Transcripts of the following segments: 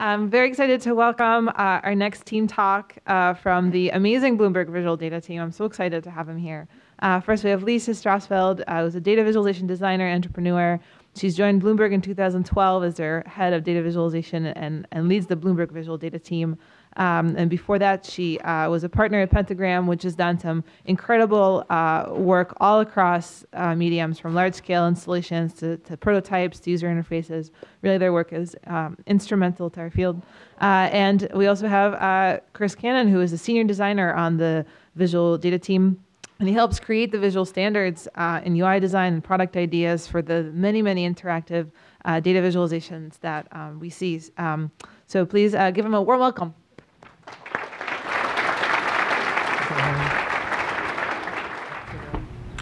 I'm very excited to welcome uh, our next team talk uh, from the amazing Bloomberg Visual Data team. I'm so excited to have him here. Uh, first, we have Lisa Strausfeld, uh, who's a data visualization designer, entrepreneur. She's joined Bloomberg in 2012 as their head of data visualization and, and leads the Bloomberg Visual Data team. Um, and before that, she uh, was a partner at Pentagram, which has done some incredible uh, work all across uh, mediums, from large-scale installations to, to, prototypes to user interfaces. Really, their work is um, instrumental to our field. Uh, and we also have uh, Chris Cannon, who is a senior designer on the visual data team. And he helps create the visual standards uh, in UI design and product ideas for the many, many interactive data visualizations that um, we see. Um, so please give him a warm welcome.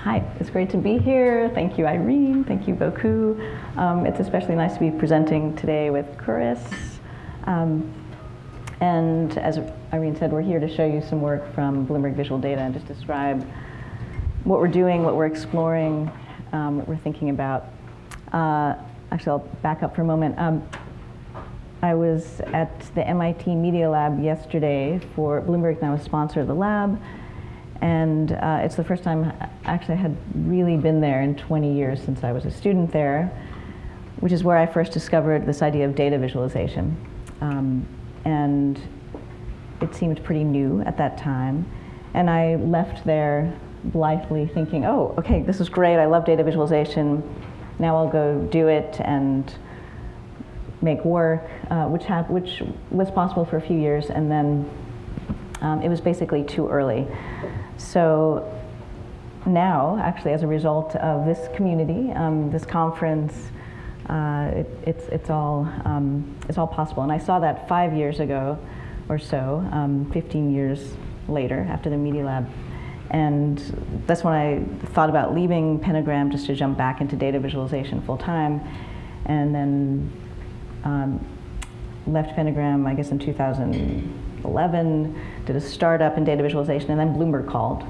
Hi, it's great to be here. Thank you, Irene. Thank you, Bocoup. Um, it's especially nice to be presenting today with Chris. Um, and as Irene said, we're here to show you some work from Bloomberg Visual Data and just describe what we're doing, what we're exploring, um, what we're thinking about. Uh, actually, I'll back up for a moment. Um, I was at the MIT Media Lab yesterday for Bloomberg and now a sponsor of the lab. And uh, it's the first time actually I had really been there in 20 years since I was a student there, which is where I first discovered this idea of data visualization. Um, and it seemed pretty new at that time. And I left there blithely thinking, oh, okay, this is great. I love data visualization. Now I'll go do it and make work, uh, which, which was possible for a few years. And then um, it was basically too early. So now, actually, as a result of this community, um, this conference, uh, it, it's, it's, all, um, it's all possible. And I saw that five years ago or so, um, 15 years later, after the Media Lab. And that's when I thought about leaving Pentagram just to jump back into data visualization full time. And then um, left Pentagram, I guess, in 2011 did a startup in data visualization, and then Bloomberg called.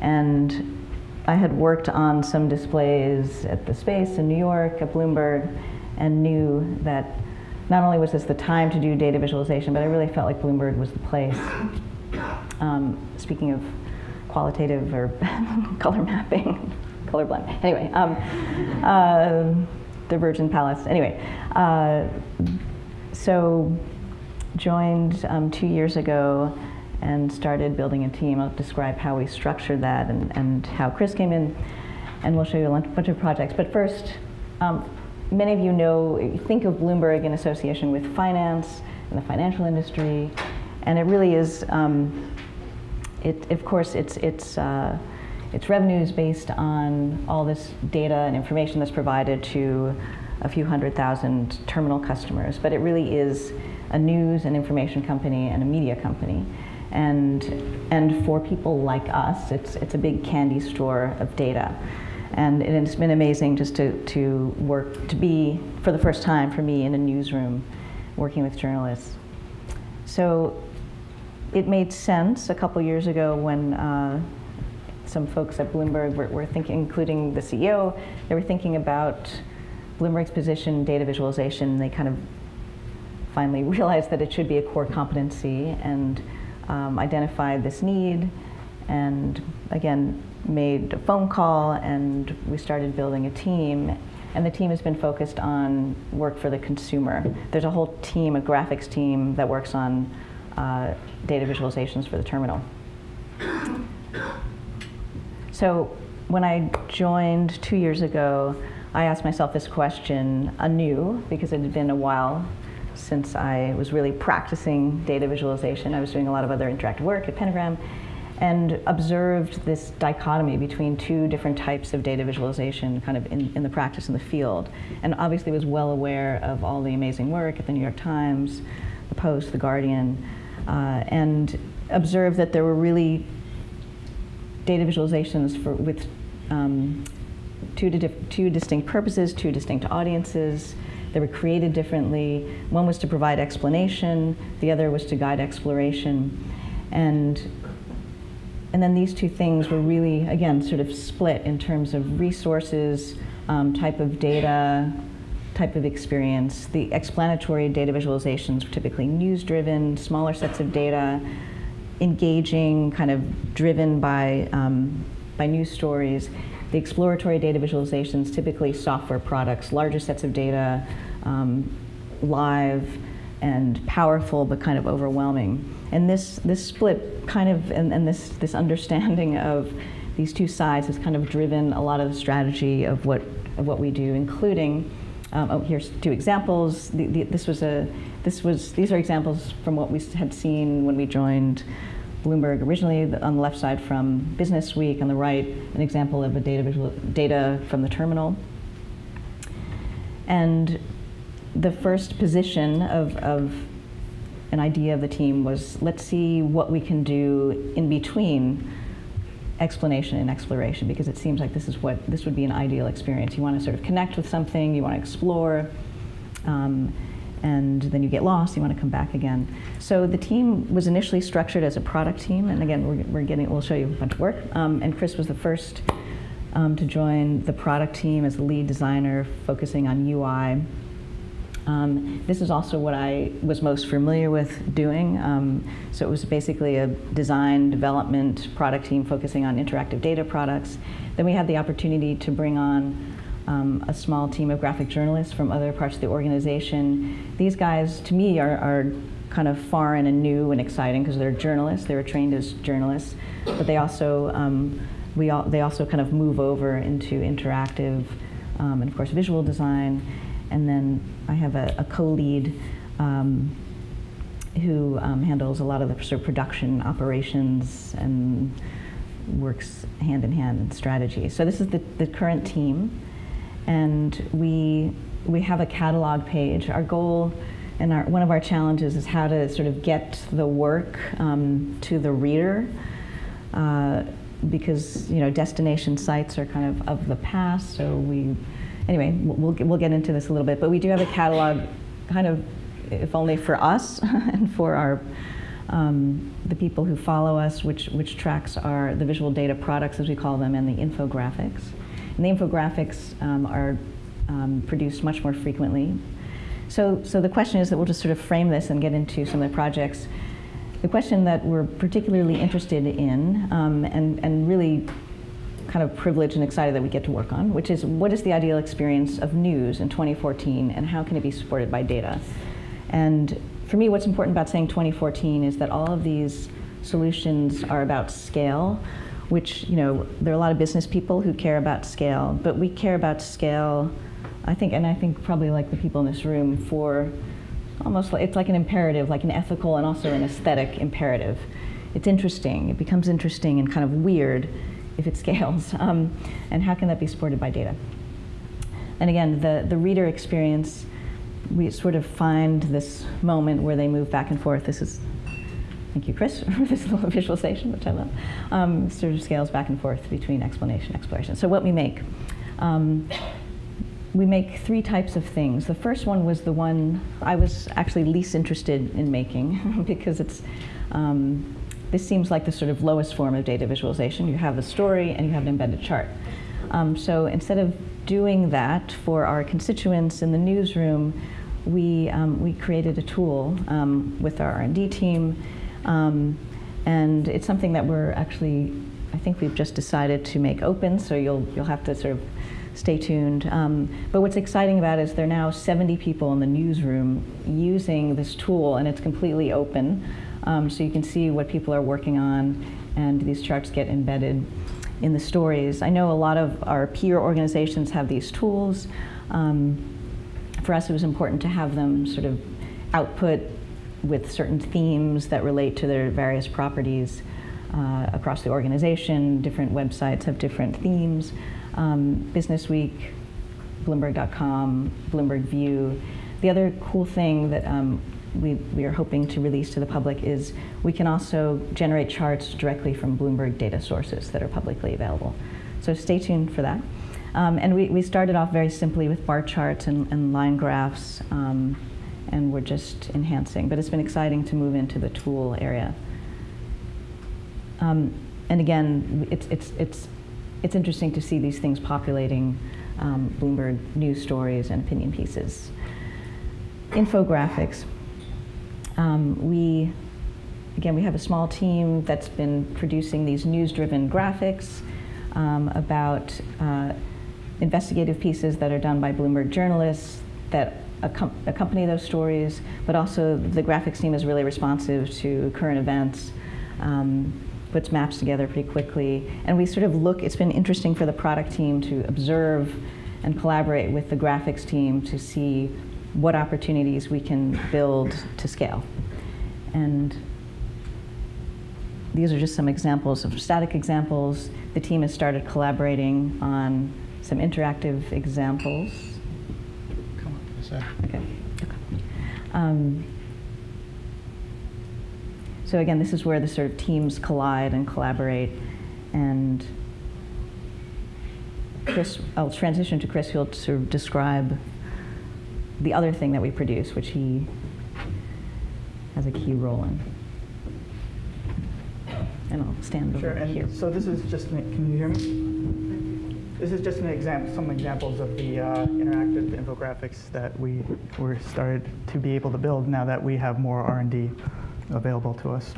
And I had worked on some displays at the space in New York, at Bloomberg, and knew that not only was this the time to do data visualization, but I really felt like Bloomberg was the place. Um, speaking of qualitative or color mapping, colorblind. Anyway, um, uh, the Virgin Palace. Anyway, uh, so joined um, two years ago and started building a team. I'll describe how we structured that and, and how Chris came in, and we'll show you a bunch of projects. But first, um, many of you know, think of Bloomberg in association with finance and the financial industry, and it really is, um, it, of course, it's, it's, uh, its revenue is based on all this data and information that's provided to a few hundred thousand terminal customers, but it really is a news and information company and a media company. And, and for people like us, it's, it's a big candy store of data. And it's been amazing just to, to work, to be, for the first time for me, in a newsroom working with journalists. So it made sense a couple years ago when uh, some folks at Bloomberg were, were, thinking, including the CEO, they were thinking about Bloomberg's position, data visualization. They kind of finally realized that it should be a core competency and um, identified this need and again made a phone call and we started building a team and the team has been focused on work for the consumer. There's a whole team, a graphics team that works on uh, data visualizations for the terminal. So when I joined two years ago, I asked myself this question anew because it had been a while since I was really practicing data visualization. I was doing a lot of other interactive work at Pentagram and observed this dichotomy between two different types of data visualization kind of in, in the practice in the field. And obviously was well aware of all the amazing work at the New York Times, the Post, the Guardian, uh, and observed that there were really data visualizations for, with um, two, two distinct purposes, two distinct audiences, they were created differently. One was to provide explanation, the other was to guide exploration. And, and then these two things were really, again, sort of split in terms of resources, um, type of data, type of experience. The explanatory data visualizations were typically news-driven, smaller sets of data, engaging, kind of driven by, um, by news stories. The exploratory data visualizations, typically software products, larger sets of data, um, live and powerful, but kind of overwhelming. And this, this split kind of, and, and this, this understanding of these two sides has kind of driven a lot of the strategy of what, of what we do, including, um, oh, here's two examples. The, the, this was a, this was, these are examples from what we had seen when we joined Bloomberg originally on the left side from Business Week, on the right, an example of a data, visual, data from the terminal. And the first position of, of an idea of the team was let's see what we can do in between explanation and exploration because it seems like this is what this would be an ideal experience. You want to sort of connect with something, you want to explore, um, and then you get lost, you want to come back again. So the team was initially structured as a product team, and again, we're, we're getting, we'll show you a bunch of work. Um, and Chris was the first um, to join the product team as the lead designer, focusing on UI. Um, this is also what I was most familiar with doing. Um, so it was basically a design, development, product team focusing on interactive data products. Then we had the opportunity to bring on um, a small team of graphic journalists from other parts of the organization. These guys, to me, are, are kind of foreign and new and exciting because they're journalists. They were trained as journalists, but they also um, we all, they also kind of move over into interactive um, and of course visual design. And then I have a, a co-lead um, who um, handles a lot of the sort of production operations and works hand in hand in strategy. So this is the, the current team and we we have a catalog page. Our goal and our, one of our challenges is how to sort of get the work um, to the reader, uh, because you know destination sites are kind of of the past. So we, anyway, we'll we'll get into this a little bit. But we do have a catalog, kind of, if only for us and for our. Um, the people who follow us, which, which tracks our the visual data products, as we call them, and the infographics. And the infographics um, are um, produced much more frequently. So, so the question is that we'll just sort of frame this and get into some of the projects. The question that we're particularly interested in um, and, and really kind of privileged and excited that we get to work on, which is what is the ideal experience of news in 2014 and how can it be supported by data? And for me, what's important about saying 2014 is that all of these solutions are about scale which, you know, there are a lot of business people who care about scale, but we care about scale, I think, and I think probably like the people in this room, for almost like, it's like an imperative, like an ethical and also an aesthetic imperative. It's interesting, it becomes interesting and kind of weird if it scales. Um, and how can that be supported by data? And again, the, the reader experience, we sort of find this moment where they move back and forth. This is Thank you, Chris, for this little visualization, which I love. Um, sort of scales back and forth between explanation exploration. So what we make. Um, we make three types of things. The first one was the one I was actually least interested in making because it's, um, this seems like the sort of lowest form of data visualization. You have a story and you have an embedded chart. Um, so instead of doing that for our constituents in the newsroom, we, um, we created a tool um, with our R&D team um, and it's something that we're actually, I think we've just decided to make open, so you'll, you'll have to sort of stay tuned. Um, but what's exciting about it is there are now 70 people in the newsroom using this tool, and it's completely open. Um, so you can see what people are working on, and these charts get embedded in the stories. I know a lot of our peer organizations have these tools. Um, for us, it was important to have them sort of output with certain themes that relate to their various properties uh, across the organization. Different websites have different themes. Um, Business Week, Bloomberg.com, Bloomberg View. The other cool thing that um, we, we are hoping to release to the public is we can also generate charts directly from Bloomberg data sources that are publicly available. So stay tuned for that. Um, and we, we started off very simply with bar charts and, and line graphs. Um, and we're just enhancing. But it's been exciting to move into the tool area. Um, and again, it's, it's, it's, it's interesting to see these things populating um, Bloomberg news stories and opinion pieces. Infographics. Um, we, again, we have a small team that's been producing these news-driven graphics um, about uh, investigative pieces that are done by Bloomberg journalists that accompany those stories, but also the graphics team is really responsive to current events, um, puts maps together pretty quickly, and we sort of look, it's been interesting for the product team to observe and collaborate with the graphics team to see what opportunities we can build to scale. And these are just some examples of static examples. The team has started collaborating on some interactive examples. Come on, sec. Okay. okay. Um, so again, this is where the sort of teams collide and collaborate. And Chris, I'll transition to Chris, who'll sort of describe the other thing that we produce, which he has a key role in. And I'll stand Sure, over here. so this is just, an- can you hear me? This is just an example, some examples of the uh, interactive infographics that we were started to be able to build now that we have more R&D available to us.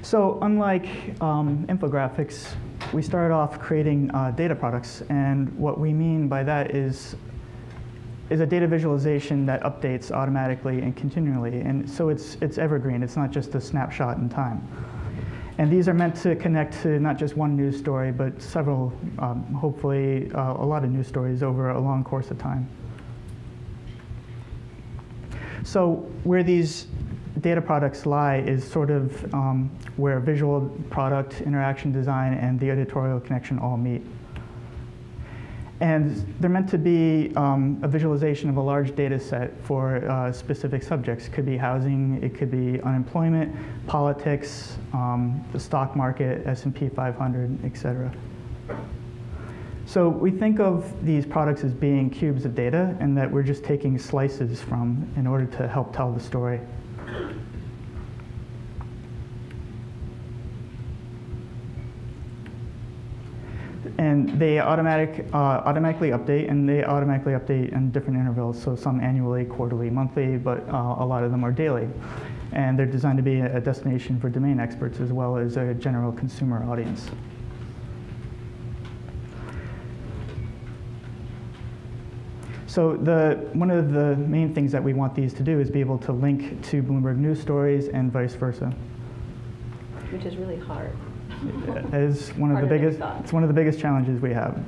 So unlike um, infographics, we started off creating uh, data products, and what we mean by that is is a data visualization that updates automatically and continually. And so it's, it's evergreen. It's not just a snapshot in time. And these are meant to connect to not just one news story, but several, um, hopefully, uh, a lot of news stories over a long course of time. So where these data products lie is sort of um, where visual product, interaction design, and the editorial connection all meet. And they're meant to be um, a visualization of a large data set for uh, specific subjects. It could be housing, it could be unemployment, politics, um, the stock market, S&P 500, et cetera. So we think of these products as being cubes of data and that we're just taking slices from in order to help tell the story. And they automatic, uh, automatically update, and they automatically update in different intervals, so some annually, quarterly, monthly, but uh, a lot of them are daily. And they're designed to be a destination for domain experts as well as a general consumer audience. So the, one of the main things that we want these to do is be able to link to Bloomberg News stories and vice versa. Which is really hard is one of the Harder than we biggest. It's one of the biggest challenges we have.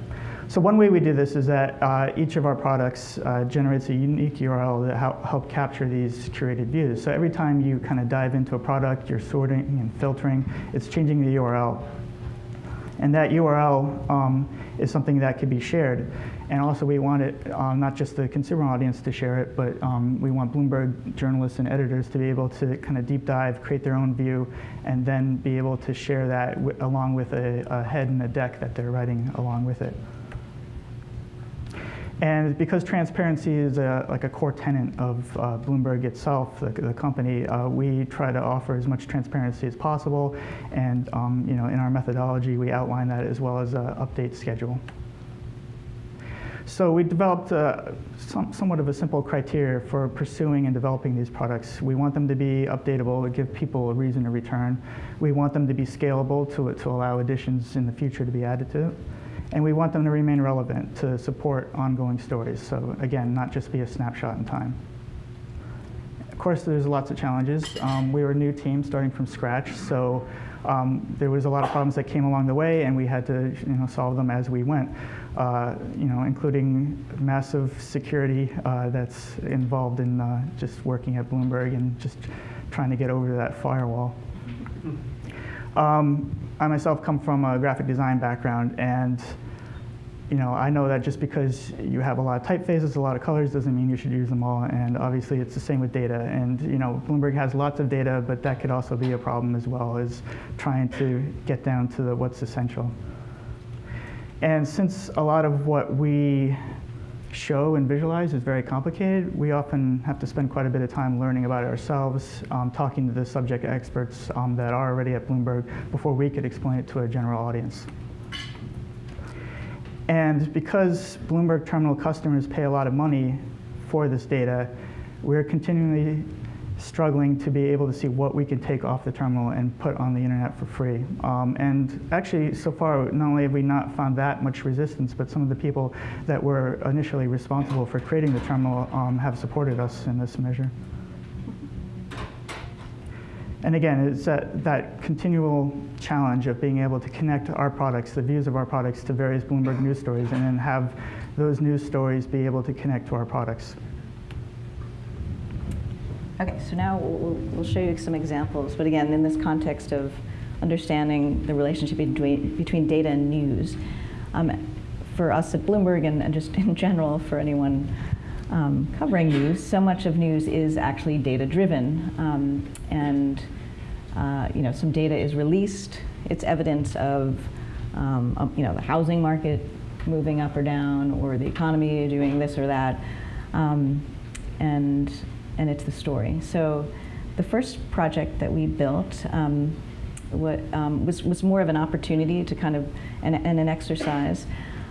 So one way we do this is that uh, each of our products uh, generates a unique URL that help, help capture these curated views. So every time you kind of dive into a product, you're sorting and filtering, it's changing the URL. And that URL um, is something that could be shared. And also we want it, um, not just the consumer audience to share it, but um, we want Bloomberg journalists and editors to be able to kind of deep dive, create their own view, and then be able to share that along with a, a head and a deck that they're writing along with it. And because transparency is a, like a core tenet of uh, Bloomberg itself, the, the company, uh, we try to offer as much transparency as possible. And um, you know, in our methodology, we outline that as well as an update schedule. So we developed uh, some, somewhat of a simple criteria for pursuing and developing these products. We want them to be updatable, to give people a reason to return. We want them to be scalable to, to allow additions in the future to be added to and we want them to remain relevant to support ongoing stories. So again, not just be a snapshot in time. Of course, there's lots of challenges. Um, we were a new team starting from scratch, so um, there was a lot of problems that came along the way, and we had to you know, solve them as we went, uh, you know, including massive security uh, that's involved in uh, just working at Bloomberg and just trying to get over that firewall. Um, I myself come from a graphic design background, and you know, I know that just because you have a lot of typefaces, a lot of colors, doesn't mean you should use them all. And obviously, it's the same with data. And you know, Bloomberg has lots of data, but that could also be a problem as well as trying to get down to the, what's essential. And since a lot of what we show and visualize is very complicated, we often have to spend quite a bit of time learning about it ourselves, um, talking to the subject experts um, that are already at Bloomberg before we could explain it to a general audience. And because Bloomberg terminal customers pay a lot of money for this data, we're continually struggling to be able to see what we can take off the terminal and put on the internet for free. Um, and actually, so far, not only have we not found that much resistance, but some of the people that were initially responsible for creating the terminal um, have supported us in this measure. And again, it's that, that continual challenge of being able to connect our products, the views of our products, to various Bloomberg news stories, and then have those news stories be able to connect to our products. Okay, so now we'll, we'll show you some examples, but again, in this context of understanding the relationship between, between data and news. Um, for us at Bloomberg and, and, just in general for anyone um, covering news, so much of news is actually data driven. Um, and uh, you know, some data is released. It's evidence of um, you know, the housing market moving up or down or the economy doing this or that. Um, and and it's the story. So the first project that we built um, what, um, was, was more of an opportunity to kind of, and, and an exercise.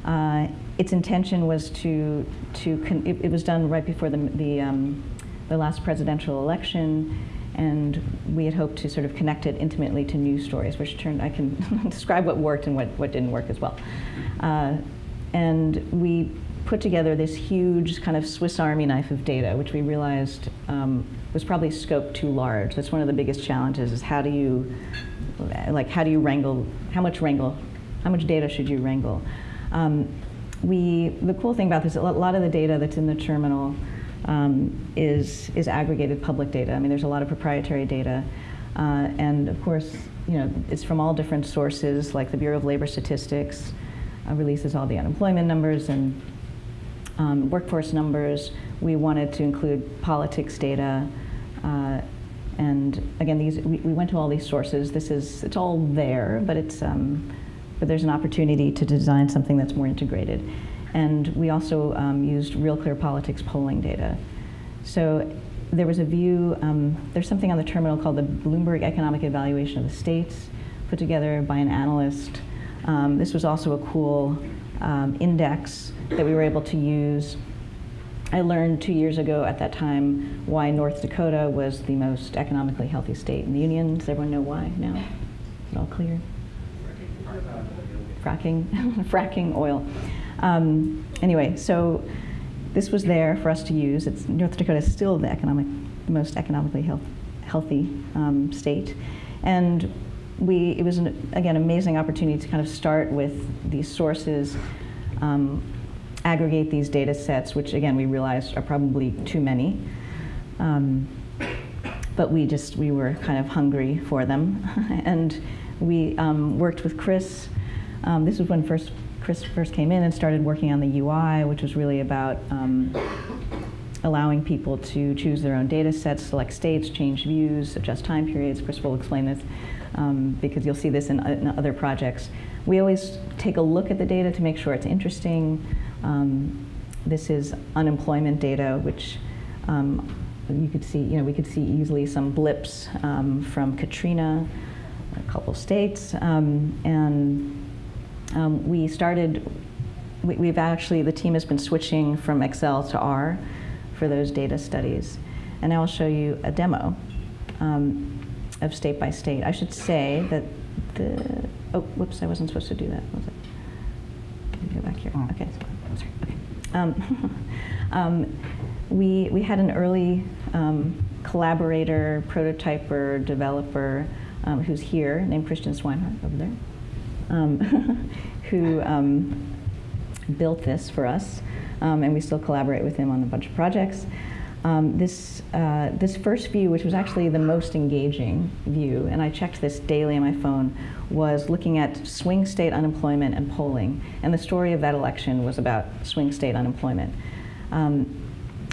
Uh, its intention was to, to it, it, was done right before the, the, um, the last presidential election, and we had hoped to sort of connect it intimately to news stories, which turned, I can describe what worked and what, what didn't work as well. Uh, and we put together this huge kind of Swiss Army knife of data, which we realized um, was probably scope too large. That's one of the biggest challenges is how do you, like how do you wrangle, how much wrangle, how much data should you wrangle? Um, we, the cool thing about this, a lot of the data that's in the terminal um, is, is aggregated public data. I mean, there's a lot of proprietary data. Uh, and of course, you know, it's from all different sources, like the Bureau of Labor Statistics uh, releases all the unemployment numbers and um, workforce numbers. We wanted to include politics data. Uh, and again, these we, we, went to all these sources. This is it's all there, but it's um, but there's an opportunity to design something that's more integrated. And we also um, used Real Clear Politics polling data. So there was a view. Um, there's something on the terminal called the Bloomberg Economic Evaluation of the States, put together by an analyst. Um, this was also a cool um, index that we were able to use. I learned two years ago at that time why North Dakota was the most economically healthy state in the union. Does everyone know why now? Is it all clear? Fracking, fracking oil. Um, anyway, so this was there for us to use. It's, North Dakota is still the economic, most economically health, healthy um, state, and we it was an, again amazing opportunity to kind of start with these sources um, aggregate these data sets, which again we realized are probably too many. Um, but we just, we were kind of hungry for them. and we um, worked with Chris. Um, this was when first Chris first came in and started working on the UI, which was really about um, allowing people to choose their own data sets, select states, change views, adjust time periods. Chris will explain this um, because you'll see this in, in, other projects. We always take a look at the data to make sure it's interesting. Um, this is unemployment data, which um, you could see, you know, we could see easily some blips um, from Katrina, a couple states, um, and we started, we, have actually, the team has been switching from Excel to R for those data studies. And I'll show you a demo um, of state by state. I should say that the, oh, whoops, I wasn't supposed to do that, was it? Go back here, oh. okay. Sorry. Okay. Um, um, we, we had an early um, collaborator, prototyper, developer um, who's here, named Christian Swinehart over there, um, who um, built this for us. and we still collaborate with him on a bunch of projects. Um, this, uh, this first view, which was actually the most engaging view, and I checked this daily on my phone, was looking at swing state unemployment and polling. And the story of that election was about swing state unemployment. Um,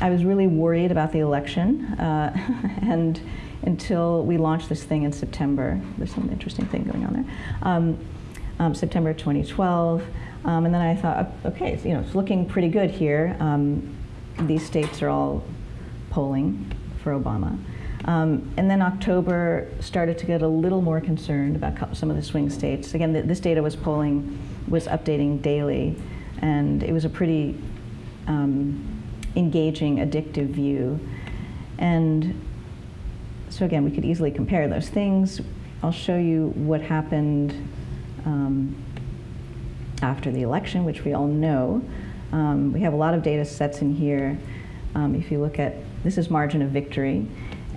I was really worried about the election, uh, and until we launched this thing in September, there's some interesting thing going on there. Um, um September 2012, um, and then I thought, okay, you know, it's looking pretty good here. Um, these states are all polling for Obama. Um, and then October started to get a little more concerned about some of the swing states. Again, th this data was polling, was updating daily. And it was a pretty um, engaging, addictive view. And so again, we could easily compare those things. I'll show you what happened um, after the election, which we all know. Um, we have a lot of data sets in here. Um, if you look at, this is margin of victory,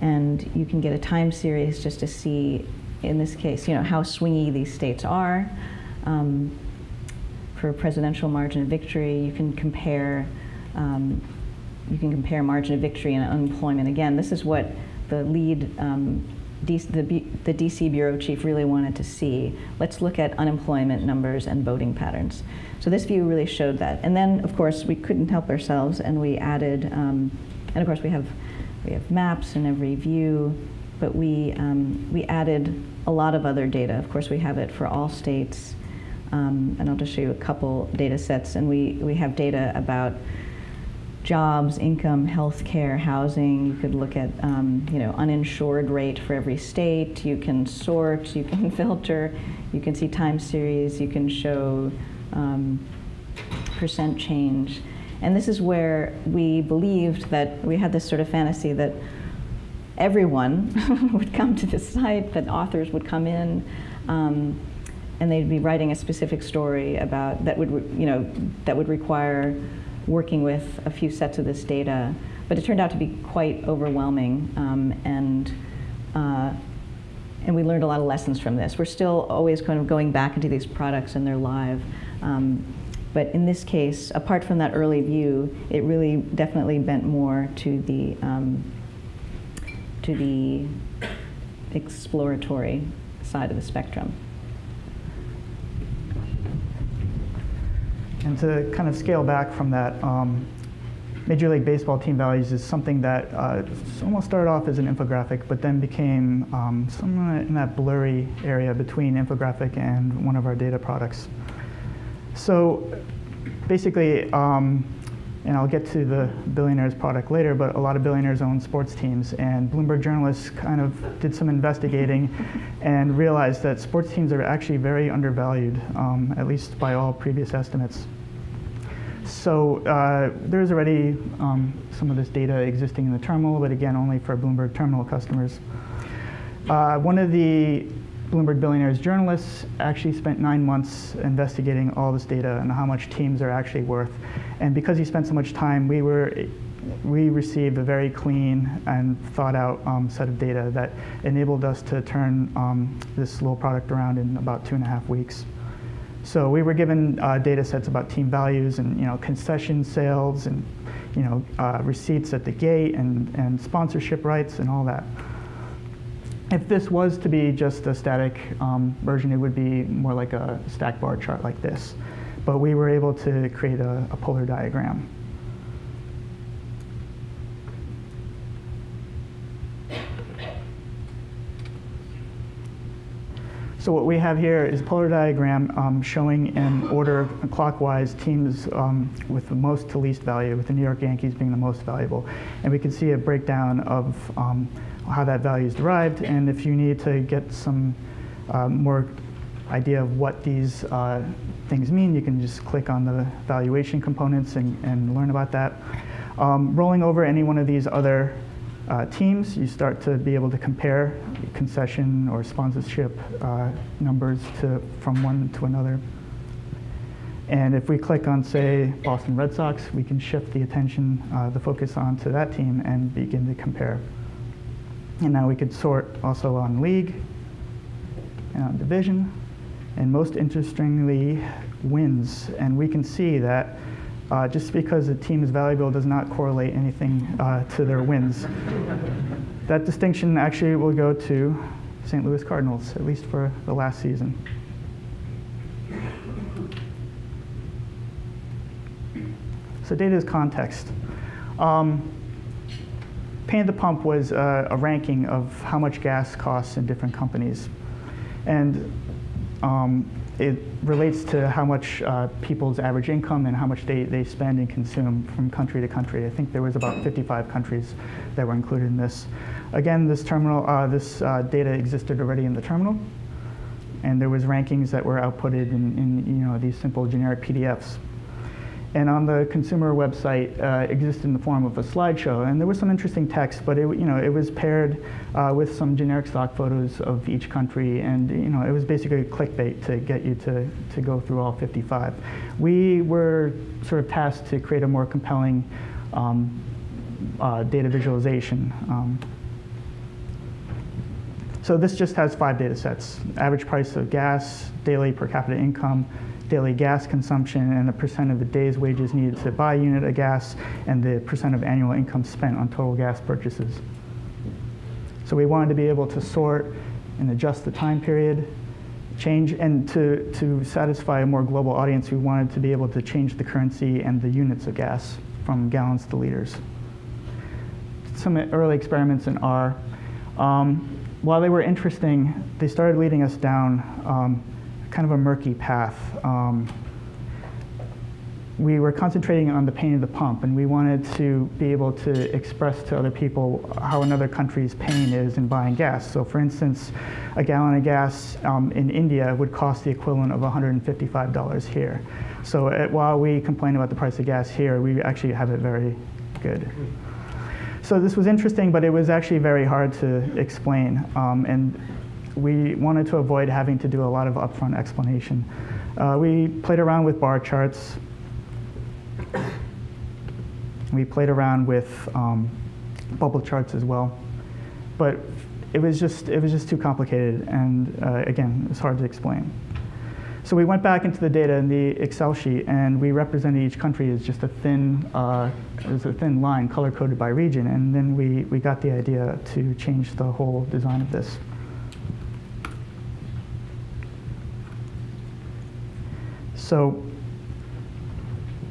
and you can get a time series just to see, in this case, you know, how swingy these states are. Um, for presidential margin of victory, you can compare um, you can compare margin of victory and unemployment. Again, this is what the lead, um, the, the DC bureau chief really wanted to see. Let's look at unemployment numbers and voting patterns. So this view really showed that. And then, of course, we couldn't help ourselves, and we added, um, and of course, we have we have maps in every view, but we um, we added a lot of other data. Of course, we have it for all states, um, and I'll just show you a couple data sets. And we we have data about jobs, income, health care, housing. You could look at, um, you know, uninsured rate for every state. You can sort, you can filter, you can see time series, you can show um, percent change. And this is where we believed that we had this sort of fantasy that everyone would come to this site, that authors would come in, um, and they'd be writing a specific story about that would, you know, that would require working with a few sets of this data, but it turned out to be quite overwhelming, um, and uh, and we learned a lot of lessons from this. We're still always kind of going back into these products and they're live. Um, but in this case, apart from that early view, it really definitely bent more to the um, to the exploratory side of the spectrum. And to kind of scale back from that, um, Major League Baseball team values is something that uh, almost started off as an infographic, but then became um, somewhere in that blurry area between infographic and one of our data products. So basically, um, and I'll get to the billionaires product later, but a lot of billionaires own sports teams, and Bloomberg journalists kind of did some investigating and realized that sports teams are actually very undervalued, um, at least by all previous estimates. So uh, there's already um, some of this data existing in the terminal, but again, only for Bloomberg terminal customers. Uh, one of the Bloomberg Billionaires journalists actually spent nine months investigating all this data and how much teams are actually worth. And because he spent so much time, we were we received a very clean and thought out um, set of data that enabled us to turn um, this little product around in about two and a half weeks. So we were given uh, data sets about team values and you know concession sales and you know uh, receipts at the gate and, and sponsorship rights and all that. If this was to be just a static um, version, it would be more like a stack bar chart like this. But we were able to create a, a polar diagram. So what we have here is a polar diagram um, showing in order clockwise teams um, with the most to least value, with the New York Yankees being the most valuable. And we can see a breakdown of um, how that value is derived. And if you need to get some uh, more idea of what these uh, things mean, you can just click on the valuation components and, and learn about that. Um, rolling over any one of these other uh, teams, you start to be able to compare concession or sponsorship uh, numbers to, from one to another. And if we click on, say, Boston Red Sox, we can shift the attention, uh, the focus onto that team and begin to compare. And now we could sort also on league and on division. And most interestingly, wins. And we can see that uh, just because a team is valuable does not correlate anything uh, to their wins. that distinction actually will go to St. Louis Cardinals, at least for the last season. So data is context. Um, At the Pump was uh, a ranking of how much gas costs in different companies. And um, it relates to how much uh, people's average income and how much they, they spend and consume from country to country. I think there was about 55 countries that were included in this. Again, this terminal, uh, this uh, data existed already in the terminal, and there was rankings that were outputted in, in you know these simple generic PDFs. And on the consumer website uh, existed in the form of a slideshow. And there was some interesting text, but it, you know, it was paired uh, with some generic stock photos of each country, and you know, it was basically clickbait to get you to, to go through all 55. We were sort of tasked to create a more compelling um, uh, data visualization. Um, so this just has five data sets. Average price of gas, daily per capita income, daily gas consumption, and the percent of the day's wages needed to buy a unit of gas, and the percent of annual income spent on total gas purchases. So we wanted to be able to sort and adjust the time period, change, and to, to satisfy a more global audience, we wanted to be able to change the currency and the units of gas from gallons to liters. Some early experiments in R. Um, while they were interesting, they started leading us down um, kind of a murky path. Um, we were concentrating on the pain of the pump, and we wanted to be able to express to other people how another country's pain is in buying gas. So, for instance, a gallon of gas um, in India would cost the equivalent of $155 here. So, uh, while we complain about the price of gas here, we actually have it very good. So this was interesting, but it was actually very hard to explain. Um, and we wanted to avoid having to do a lot of upfront explanation. Uh, we played around with bar charts. We played around with um, bubble charts as well. But it was just, it was just too complicated, and uh, again, it was hard to explain. So we went back into the data in the Excel sheet, and we represented each country as just a thin, uh, as a thin line color-coded by region, and then we, we got the idea to change the whole design of this. So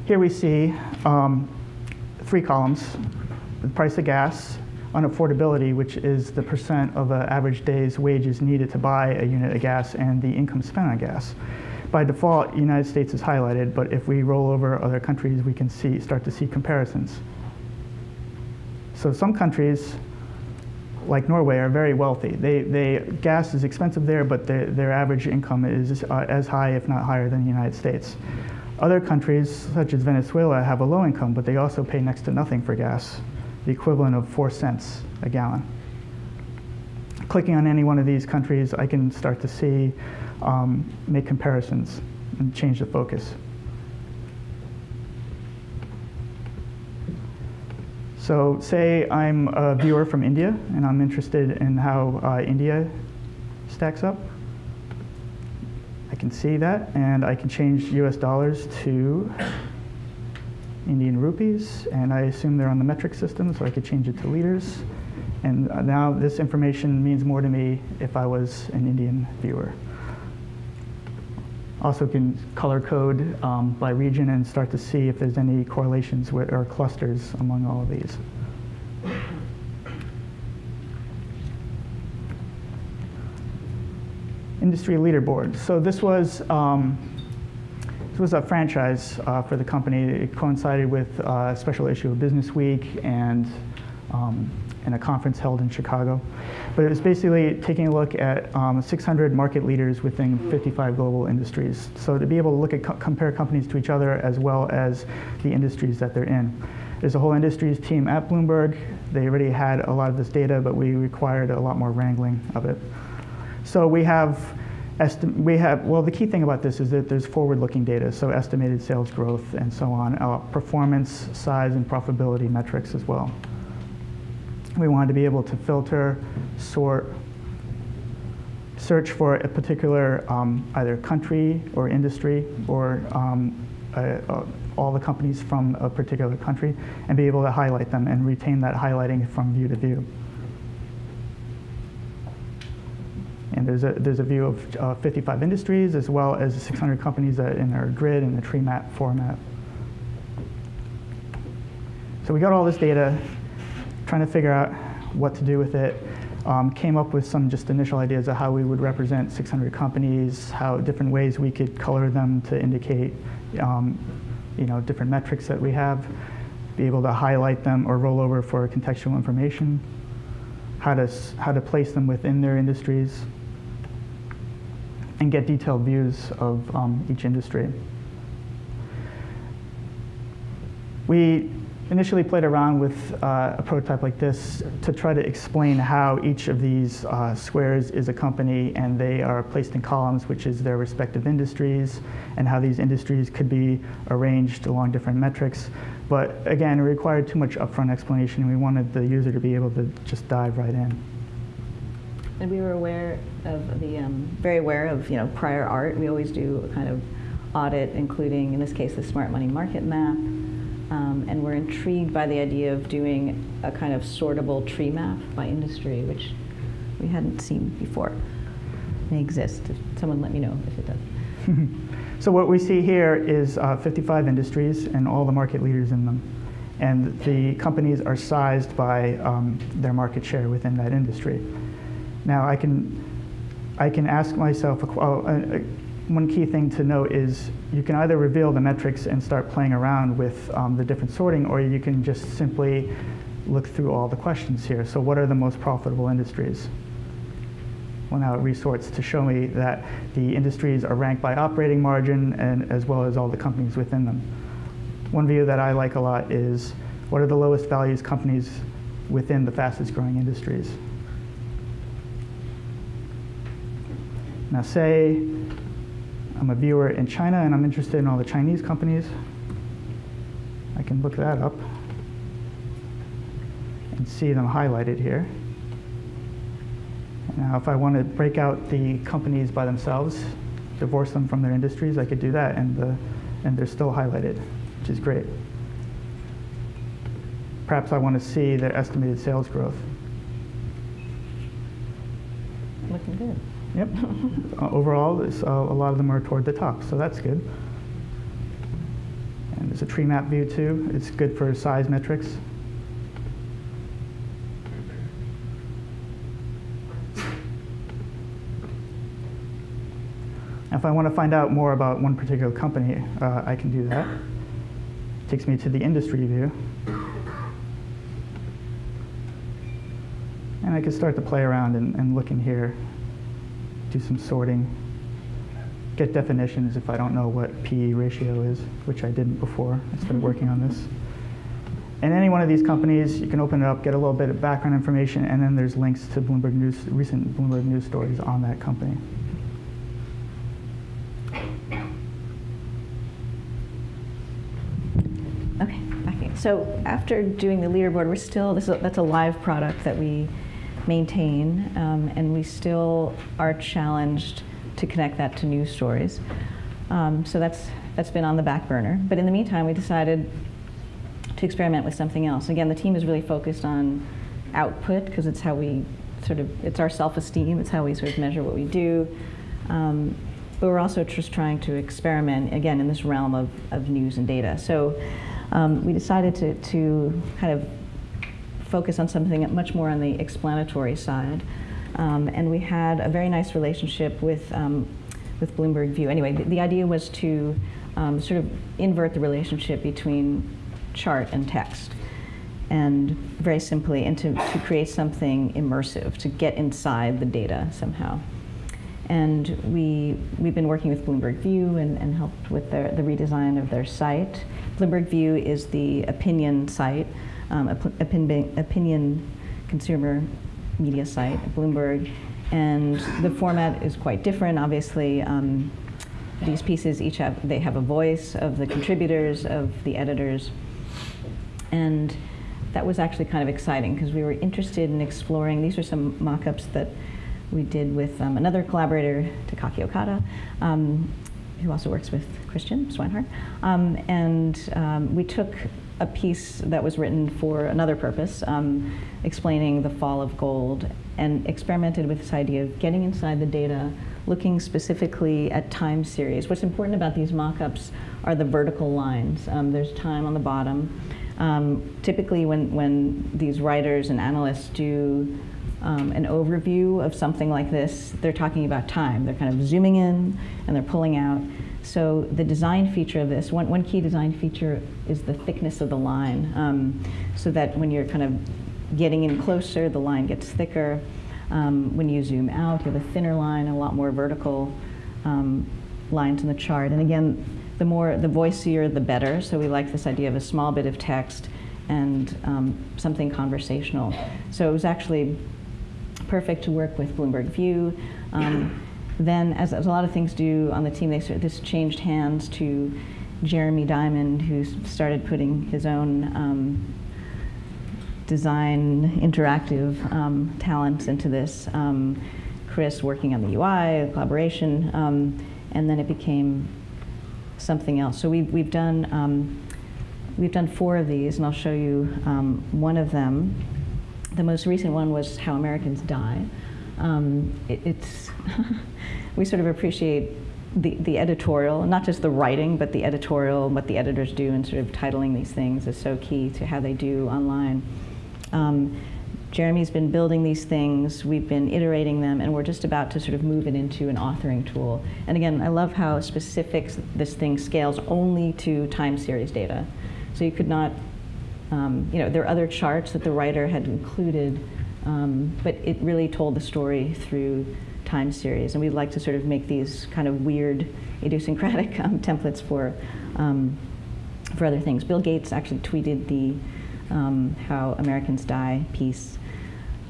here we see um, three columns, the price of gas, unaffordability, which is the percent of an average day's wages needed to buy a unit of gas, and the income spent on gas. By default, United States is highlighted, but if we roll over other countries, we can see, start to see comparisons. So some countries, like Norway, are very wealthy. They, they, gas is expensive there, but their, their average income is uh, as high, if not higher, than the United States. Other countries, such as Venezuela, have a low income, but they also pay next to nothing for gas the equivalent of four cents a gallon. Clicking on any one of these countries, I can start to see, um, make comparisons and change the focus. So say I'm a viewer from India and I'm interested in how uh, India stacks up. I can see that and I can change US dollars to Indian rupees, and I assume they're on the metric system, so I could change it to liters. And uh, now this information means more to me if I was an Indian viewer. Also can color code um, by region and start to see if there's any correlations with, or clusters among all of these. Industry leaderboard. So this was um, this was a franchise uh, for the company. It coincided with uh, a special issue of Business Week and, um, and a conference held in Chicago. But it was basically taking a look at um, 600 market leaders within 55 global industries. So to be able to look at co compare companies to each other as well as the industries that they're in. There's a whole industries team at Bloomberg. They already had a lot of this data, but we required a lot more wrangling of it. So we have we have, well, the key thing about this is that there's forward-looking data, so estimated sales growth and so on, uh, performance, size, and profitability metrics as well. We wanted to be able to filter, sort, search for a particular um, either country or industry or um, all the companies from a particular country and be able to highlight them and retain that highlighting from view to view. And there's a, there's a view of uh, 55 industries as well as 600 companies that in our grid in the tree map format. So we got all this data, trying to figure out what to do with it. Um, came up with some just initial ideas of how we would represent 600 companies, how different ways we could color them to indicate um, you know, different metrics that we have, be able to highlight them or roll over for contextual information, how to, how to place them within their industries, and get detailed views of um, each industry. We initially played around with uh, a prototype like this to try to explain how each of these uh, squares is a company and they are placed in columns, which is their respective industries, and how these industries could be arranged along different metrics. But again, it required too much upfront explanation. We wanted the user to be able to just dive right in. And we were aware of the, um, very aware of, you know, prior art. We always do a kind of audit, including, in this case, the smart money market map. Um, and we're intrigued by the idea of doing a kind of sortable tree map by industry, which we hadn't seen before. May exist. Someone let me know if it does. so what we see here is uh, 55 industries and all the market leaders in them. And the companies are sized by um, their market share within that industry. Now I can, I can ask myself, a, uh, one key thing to note is you can either reveal the metrics and start playing around with um, the different sorting, or you can just simply look through all the questions here. So what are the most profitable industries? Well, now it resorts to show me that the industries are ranked by operating margin and as well as all the companies within them. One view that I like a lot is what are the lowest values companies within the fastest growing industries? Now say I'm a viewer in China and I'm interested in all the Chinese companies. I can look that up and see them highlighted here. Now if I want to break out the companies by themselves, divorce them from their industries, I could do that and, the, and they're still highlighted, which is great. Perhaps I want to see their estimated sales growth. Looking good. Yep. uh, overall, uh, a lot of them are toward the top, so that's good. And there's a tree map view too. It's good for size metrics. If I want to find out more about one particular company, uh, I can do that. It takes me to the industry view. And I can start to play around and, and look in here do some sorting, get definitions if I don't know what PE ratio is, which I didn't before I started mm-hmm. working on this. And any one of these companies, you can open it up, get a little bit of background information, and then there's links to Bloomberg News, recent Bloomberg News stories on that company. Okay, okay. So after doing the leaderboard, we're still, this is, that's a live product that we maintain, um, and we still are challenged to connect that to news stories. Um, so that's that's been on the back burner. But in the meantime, we decided to experiment with something else. Again, the team is really focused on output because it's how we sort of it's our self-esteem. It's how we sort of measure what we do. Um, but we're also just trying to experiment again in this realm of, of news and data. So um, we decided to, to kind of focus on something much more on the explanatory side. Um, and we had a very nice relationship with, um, with Bloomberg View. Anyway, the, the idea was to um, sort of invert the relationship between chart and text. And very simply, and to, to create something immersive, to get inside the data somehow. And we, we've been working with Bloomberg View and, and helped with their, the redesign of their site. Bloomberg View is the opinion site um, opinion, opinion consumer media site, Bloomberg, and the format is quite different. Obviously, um, these pieces each have they have a voice of the contributors, of the editors, and that was actually kind of exciting because we were interested in exploring. These are some mock-ups that we did with um, another collaborator, Takaki Okada, um, who also works with Christian Swinehart, um, and um, we took a piece that was written for another purpose, um, explaining the fall of gold, and experimented with this idea of getting inside the data, looking specifically at time series. What's important about these mock-ups are the vertical lines. Um, there's time on the bottom. Um, typically when, when these writers and analysts do um, an overview of something like this, they're talking about time. They're kind of zooming in and they're pulling out. So the design feature of this, one, one key design feature is the thickness of the line, um, so that when you're kind of getting in closer, the line gets thicker. Um, when you zoom out, you have a thinner line, a lot more vertical um, lines in the chart. And again, the more, the voicier, the better. So we like this idea of a small bit of text and um, something conversational. So it was actually perfect to work with Bloomberg View. Um, then, as, as, a lot of things do on the team, they this changed hands to Jeremy Diamond, who started putting his own um, design interactive um, talents into this. Um, Chris working on the UI, collaboration, um, and then it became something else. So we've, we've done um, we've done four of these, and I'll show you um, one of them. The most recent one was How Americans Die. It, it's we sort of appreciate the, the editorial, not just the writing, but the editorial, what the editors do in sort of titling these things is so key to how they do online. Um, Jeremy's been building these things, we've been iterating them, and we're just about to sort of move it into an authoring tool. And again, I love how specific this thing scales only to time series data. So you could not, um, you know, there are other charts that the writer had included, um, but it really told the story through time series. And we'd like to sort of make these kind of weird, idiosyncratic um, templates for, um, for other things. Bill Gates actually tweeted the um, How Americans Die piece.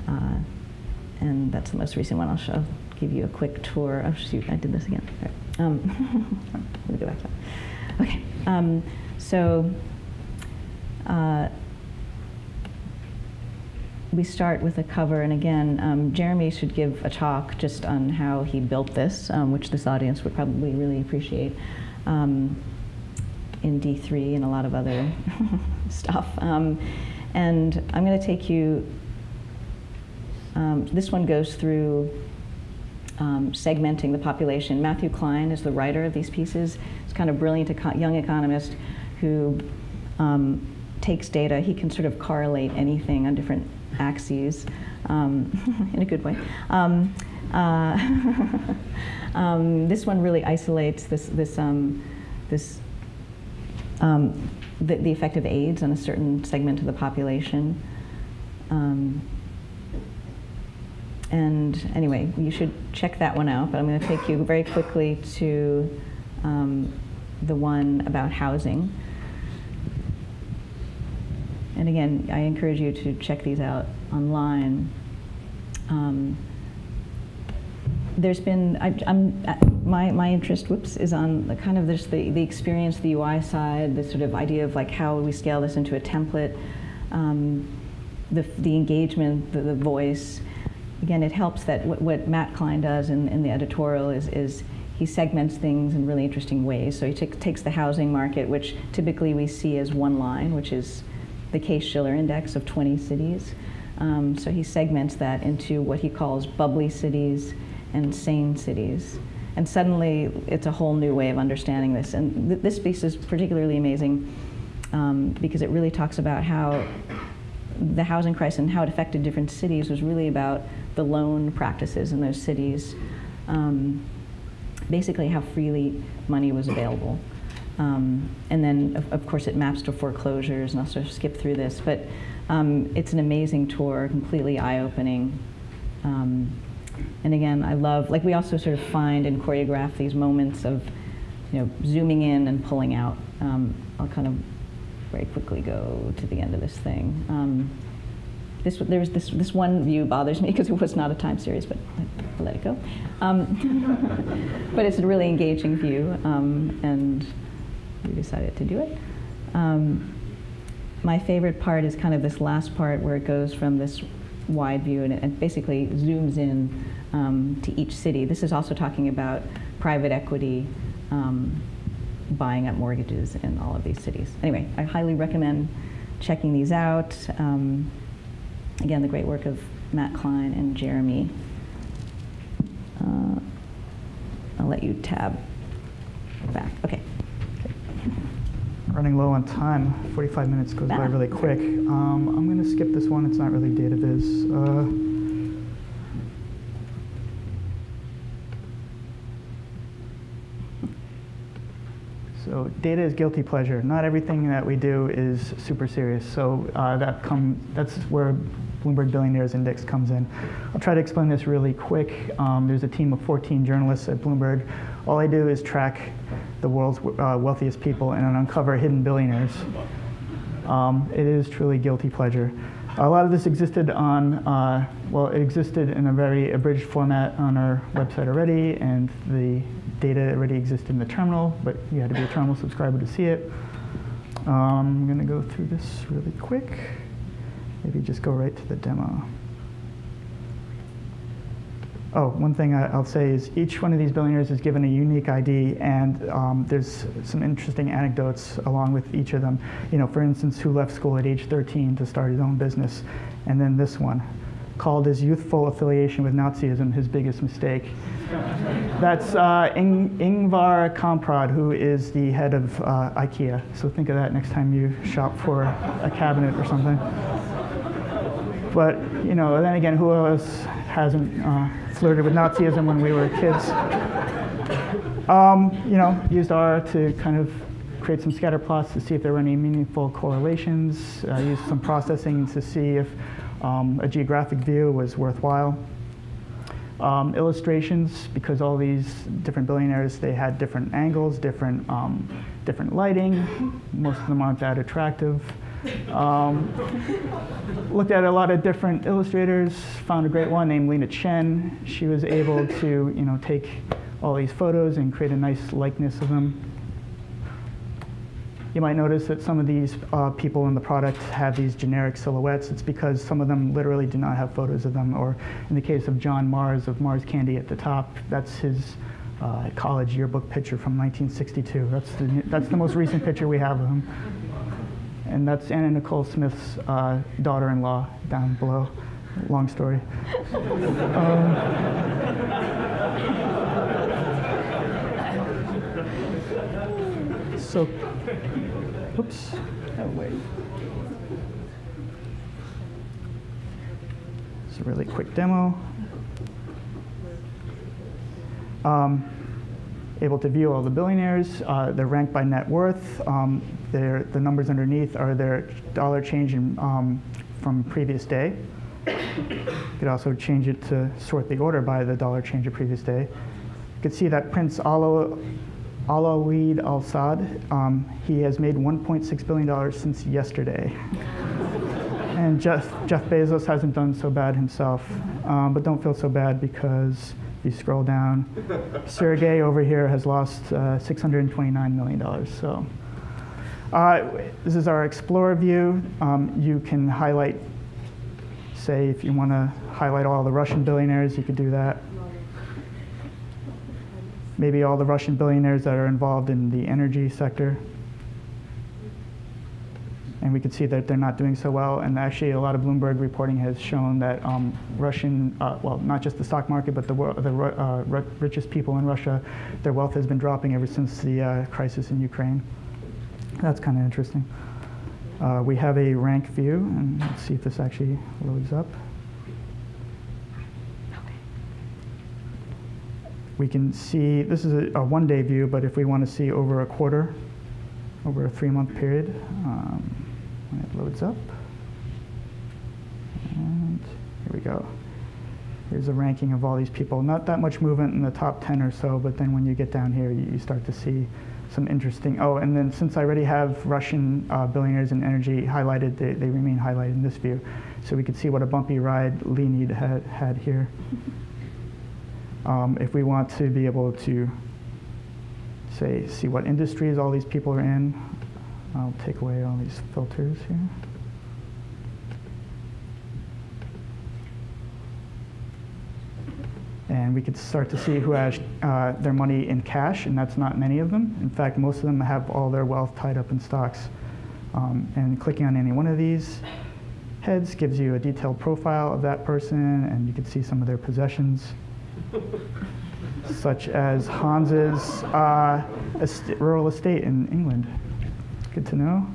Uh, and that's the most recent one. I'll show, give you a quick tour. Oh shoot, I did this again. Right. Um, let me go back to that. Okay, um, so uh, we start with a cover, and again, um, Jeremy should give a talk just on how he built this, um, which this audience would probably really appreciate um, in D3 and a lot of other stuff. Um, and I'm going to take you, um, this one goes through um, segmenting the population. Matthew Klein is the writer of these pieces. He's kind of brilliant a young economist who takes data, he can sort of correlate anything on different axes um, in a good way. Um, uh, um, this one really isolates this, this, um, this um, the, the, effect of AIDS on a certain segment of the population. And anyway, you should check that one out, but I'm going to take you very quickly to the one about housing. And again, I encourage you to check these out online. Um, there's been, I, am my, my interest, whoops, is on the kind of this, the, the experience, the UI side, the sort of idea of like how we scale this into a template, um, the, the engagement, the, the voice. Again, it helps that what, what Matt Klein does in, in the editorial is, is he segments things in really interesting ways. So he takes the housing market, which typically we see as one line, which is the Case-Shiller Index of 20 cities. Um, so he segments that into what he calls bubbly cities and sane cities. And suddenly, it's a whole new way of understanding this. And th this piece is particularly amazing um, because it really talks about how the housing crisis and how it affected different cities was really about the loan practices in those cities. Um, basically, how freely money was available. Um, and then, of, of, course, it maps to foreclosures, and I'll sort of skip through this. But um, it's an amazing tour, completely eye-opening. Um, and again, I love, like we also sort of find and choreograph these moments of, you know, zooming in and pulling out. Um, I'll kind of very quickly go to the end of this thing. Um, this, there's this, this one view bothers me because it was not a time series, but I'll let it go. Um, but it's a really engaging view, and we decided to do it. Um, my favorite part is kind of this last part where it goes from this wide view and basically zooms in um, to each city. This is also talking about private equity um, buying up mortgages in all of these cities. Anyway, I highly recommend checking these out. Um, again, the great work of Matt Klein and Jeremy. Uh, I'll let you tab back. Okay running low on time. 45 minutes goes by really quick. Um, I'm going to skip this one. It's not really data viz. Uh, so data is guilty pleasure. Not everything that we do is super serious. So uh, that come, that's where Bloomberg Billionaires Index comes in. I'll try to explain this really quick. Um, there's a team of 14 journalists at Bloomberg. All I do is track the world's uh, wealthiest people and uncover hidden billionaires. Um, it is truly guilty pleasure. A lot of this existed on, uh, well, it existed in a very abridged format on our website already, and the data already existed in the terminal, but you had to be a terminal subscriber to see it. Um, I'm going to go through this really quick. Maybe just go right to the demo. Oh, one thing I'll say is each one of these billionaires is given a unique ID, and um, there's some interesting anecdotes along with each of them. You know, for instance, who left school at age 13 to start his own business, and then this one, called his youthful affiliation with Nazism his biggest mistake. That's uh, Ing- Ingvar Kamprad, who is the head of uh, IKEA. So think of that next time you shop for a cabinet or something. But you know, then again, who else hasn't uh, flirted with Nazism when we were kids? Um, you know, used R to kind of create some scatter plots to see if there were any meaningful correlations. Uh, used some processing to see if um, a geographic view was worthwhile. Um, illustrations, because all these different billionaires, they had different angles, different, um, different lighting. Most of them aren't that attractive. Um, looked at a lot of different illustrators, found a great one named Lena Chen. She was able to, you know, take all these photos and create a nice likeness of them. You might notice that some of these uh, people in the product have these generic silhouettes. It's because some of them literally do not have photos of them. Or in the case of John Mars of Mars Candy at the top, that's his uh, college yearbook picture from 1962. That's the, that's the most recent picture we have of him. And that's Anna Nicole Smith's uh, daughter-in-law down below. Long story. Um, so, oops. Oh, wait. It's a really quick demo. Um, able to view all the billionaires. Uh, they're ranked by net worth. Um, the numbers underneath are their dollar change in, um, from previous day. You could also change it to sort the order by the dollar change of previous day. You could see that Prince Ala- Alawid Al Saud, um, he has made $1.6 billion since yesterday. and Jeff, Jeff Bezos hasn't done so bad himself. Um, but don't feel so bad because you scroll down, Sergey over here has lost uh, $629 million. So uh, this is our Explorer view. Um, you can highlight, say, if you want to highlight all the Russian billionaires, you could do that. Maybe all the Russian billionaires that are involved in the energy sector. And we could see that they're not doing so well. And actually, a lot of Bloomberg reporting has shown that um, Russian, uh, well, not just the stock market, but the, the uh, richest people in Russia, their wealth has been dropping ever since the uh, crisis in Ukraine. That's kind of interesting. Uh, we have a rank view, and let's see if this actually loads up. We can see, this is a, a one-day view, but if we want to see over a quarter, over a three-month period, um, when it loads up. And here we go. Here's a ranking of all these people. Not that much movement in the top 10 or so, but then when you get down here, you, start to see some interesting. Oh, and then since I already have Russian uh, billionaires in energy highlighted, they, they remain highlighted in this view. So we could see what a bumpy ride Leonid had, had here. Um, if we want to be able to say, see what industries all these people are in, I'll take away all these filters here. And we could start to see who has uh, their money in cash, and that's not many of them. In fact, most of them have all their wealth tied up in stocks. Um, and clicking on any one of these heads gives you a detailed profile of that person, and you can see some of their possessions such as Hans's uh, est- rural estate in England. Good to know.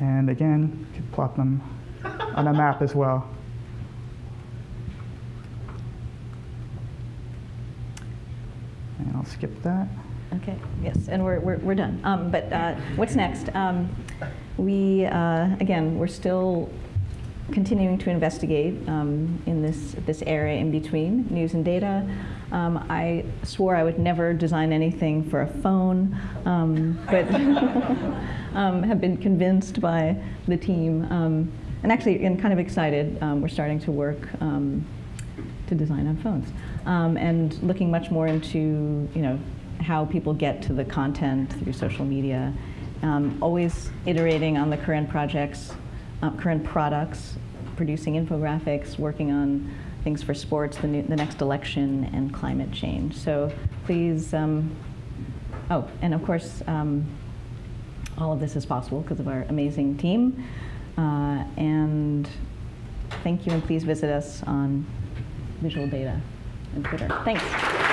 And again, you could plot them on a map as well. And I'll skip that. Okay, yes, and we're, we're, we're done. Um, but uh, what's next? Um, we, uh, again, we're still continuing to investigate um, in this, this area in between news and data. Um, I swore I would never design anything for a phone, um, but um, have been convinced by the team. Um, and actually, and kind of excited, um, we're starting to work to design on phones and looking much more into, you know, how people get to the content through social media. Always iterating on the current projects, uh, current products, producing infographics, working on things for sports, the, new, the next election, and climate change. So please, um, oh, and of course, um, all of this is possible because of our amazing team. Uh, and thank you, and please visit us on Visual Data and Twitter. Thanks.